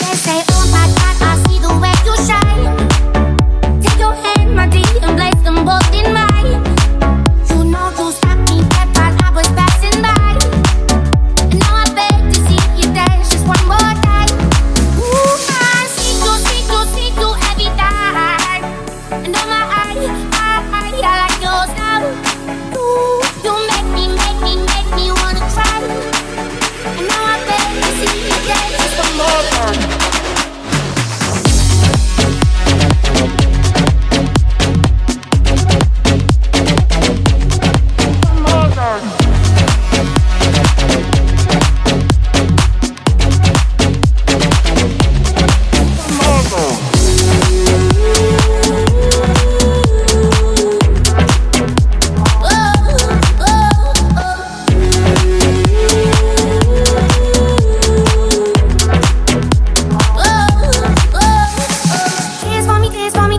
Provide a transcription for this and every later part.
They say,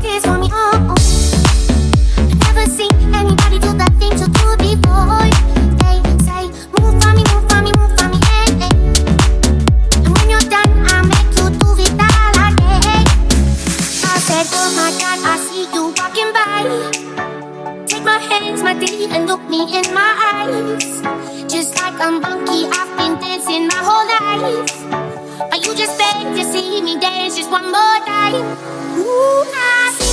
me, oh, oh. Never seen anybody do the things you do before. They say, move for me, move for me, move for me, eh. And when you're done, I make you do it all again. I said, oh my God, I see you walking by. Take my hands, my dear, and look me in my eyes. Just like a monkey, I've been dancing my whole life. Are you just beg to see me dance just one more time? Ooh, I